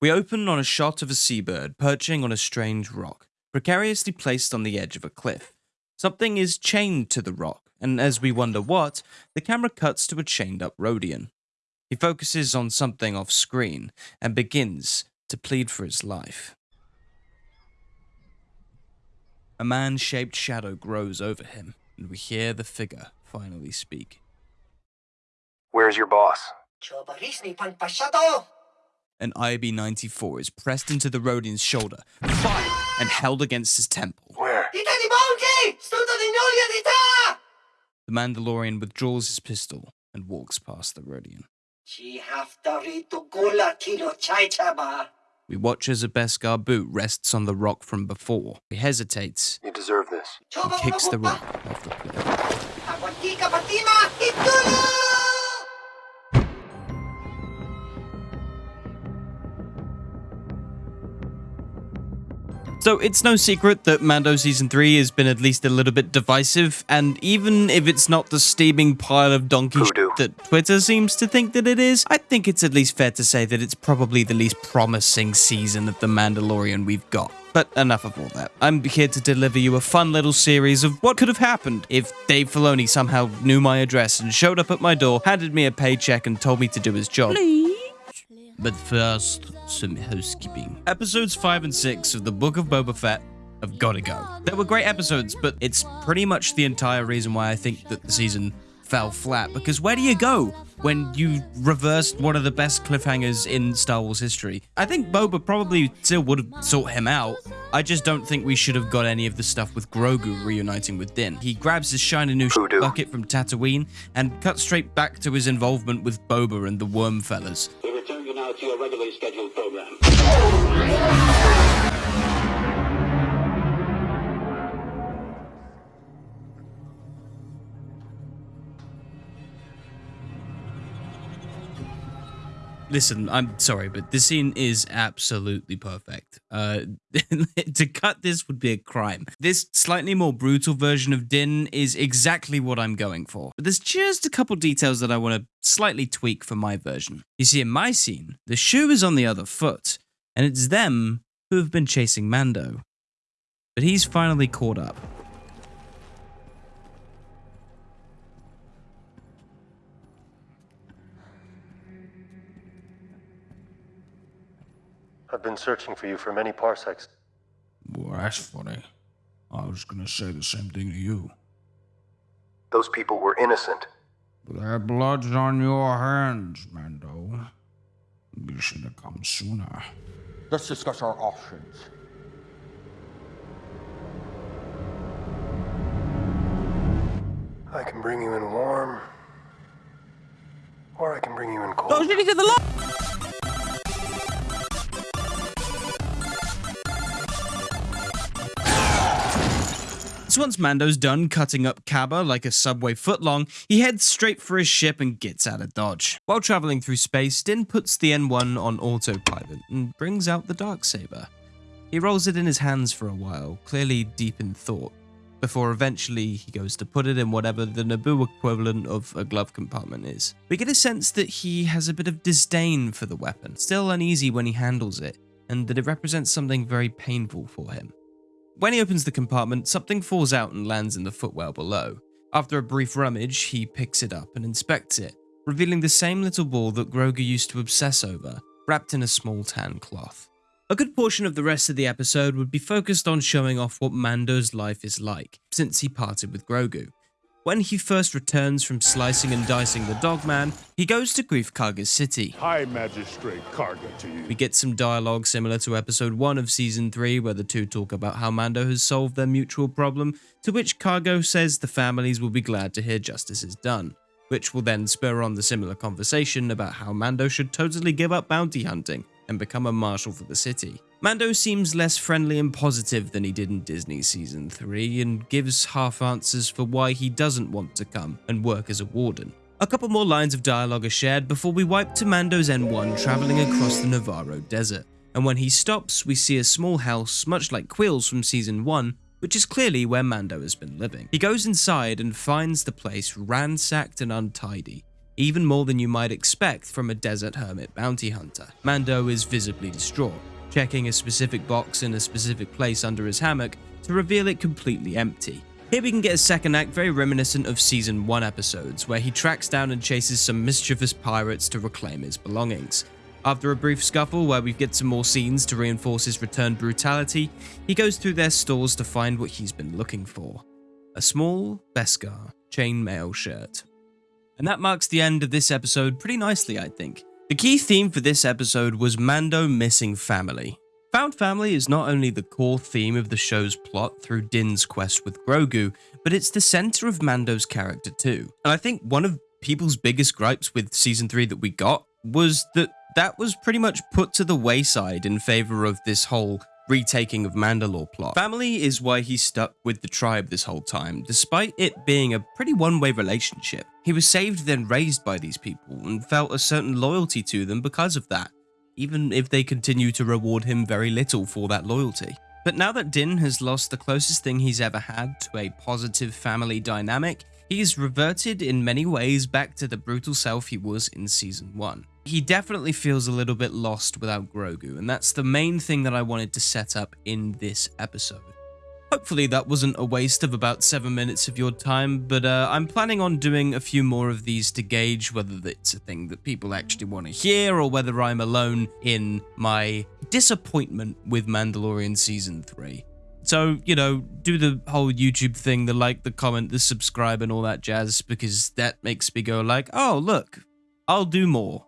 We open on a shot of a seabird perching on a strange rock, precariously placed on the edge of a cliff. Something is chained to the rock, and as we wonder what, the camera cuts to a chained up Rodian. He focuses on something off screen and begins to plead for his life. A man shaped shadow grows over him, and we hear the figure finally speak. Where's your boss? An IB 94 is pressed into the Rodian's shoulder, fired, and held against his temple. Where? The Mandalorian withdraws his pistol and walks past the Rodian. We watch as a Beskar boot rests on the rock from before. He hesitates You deserve this. He kicks the rock off the cliff. So it's no secret that Mando Season 3 has been at least a little bit divisive, and even if it's not the steaming pile of donkey Voodoo. shit that Twitter seems to think that it is, I think it's at least fair to say that it's probably the least promising season of The Mandalorian we've got. But enough of all that. I'm here to deliver you a fun little series of what could have happened if Dave Filoni somehow knew my address and showed up at my door, handed me a paycheck, and told me to do his job. But first, some housekeeping. Episodes 5 and 6 of the Book of Boba Fett have gotta go. They were great episodes, but it's pretty much the entire reason why I think that the season fell flat. Because where do you go when you reversed one of the best cliffhangers in Star Wars history? I think Boba probably still would have sought him out. I just don't think we should have got any of the stuff with Grogu reuniting with Din. He grabs his shiny new Voodoo. bucket from Tatooine and cuts straight back to his involvement with Boba and the Worm Fellas. To your regularly scheduled program. Listen, I'm sorry, but this scene is absolutely perfect. Uh, to cut this would be a crime. This slightly more brutal version of Din is exactly what I'm going for. But there's just a couple details that I want to slightly tweak for my version. You see, in my scene, the shoe is on the other foot, and it's them who have been chasing Mando. But he's finally caught up. I've been searching for you for many parsecs. Well, that's funny. I was gonna say the same thing to you. Those people were innocent. Their blood's on your hands, Mando. You should have come sooner. Let's discuss our options. I can bring you in warm, or I can bring you in cold. So once Mando's done cutting up Kaba like a subway footlong, he heads straight for his ship and gets out of Dodge. While traveling through space, Din puts the N1 on autopilot and brings out the Darksaber. He rolls it in his hands for a while, clearly deep in thought, before eventually he goes to put it in whatever the Naboo equivalent of a glove compartment is. We get a sense that he has a bit of disdain for the weapon, still uneasy when he handles it, and that it represents something very painful for him. When he opens the compartment, something falls out and lands in the footwell below. After a brief rummage, he picks it up and inspects it, revealing the same little ball that Grogu used to obsess over, wrapped in a small tan cloth. A good portion of the rest of the episode would be focused on showing off what Mando's life is like since he parted with Grogu. When he first returns from slicing and dicing the dogman, he goes to Greef Karga's city. High Magistrate Karga to you. We get some dialogue similar to episode 1 of season 3, where the two talk about how Mando has solved their mutual problem, to which Karga says the families will be glad to hear justice is done, which will then spur on the similar conversation about how Mando should totally give up bounty hunting and become a marshal for the city. Mando seems less friendly and positive than he did in Disney season 3 and gives half answers for why he doesn't want to come and work as a warden. A couple more lines of dialogue are shared before we wipe to Mando's N1 traveling across the Nevarro desert, and when he stops, we see a small house much like Kuiil's from season 1, which is clearly where Mando has been living. He goes inside and finds the place ransacked and untidy. even more than you might expect from a desert hermit bounty hunter. Mando is visibly distraught, checking a specific box in a specific place under his hammock to reveal it completely empty. Here we can get a second act very reminiscent of season 1 episodes, where he tracks down and chases some mischievous pirates to reclaim his belongings. After a brief scuffle where we get some more scenes to reinforce his returned brutality, he goes through their stores to find what he's been looking for. A small Beskar chainmail shirt. And that marks the end of this episode pretty nicely, I think. The key theme for this episode was Mando missing family. Found family is not only the core theme of the show's plot through Din's quest with Grogu, but it's the center of Mando's character too. And I think one of people's biggest gripes with season 3 that we got was that that was pretty much put to the wayside in favor of this whole retaking of Mandalore plot. Family is why he stuck with the tribe this whole time, despite it being a pretty one-way relationship. He was saved then raised by these people and felt a certain loyalty to them because of that even if they continue to reward him very little for that loyalty. But now that Din has lost the closest thing he's ever had to a positive family dynamic, he's reverted in many ways back to the brutal self he was in season 1. He definitely feels a little bit lost without Grogu, and that's the main thing that I wanted to set up in this episode. Hopefully that wasn't a waste of about 7 minutes of your time, but uh, I'm planning on doing a few more of these to gauge whether it's a thing that people actually want to hear or whether I'm alone in my disappointment with Mandalorian Season 3. So, you know, do the whole YouTube thing, the like, the comment, the subscribe and all that jazz, because that makes me go like, oh, look, I'll do more.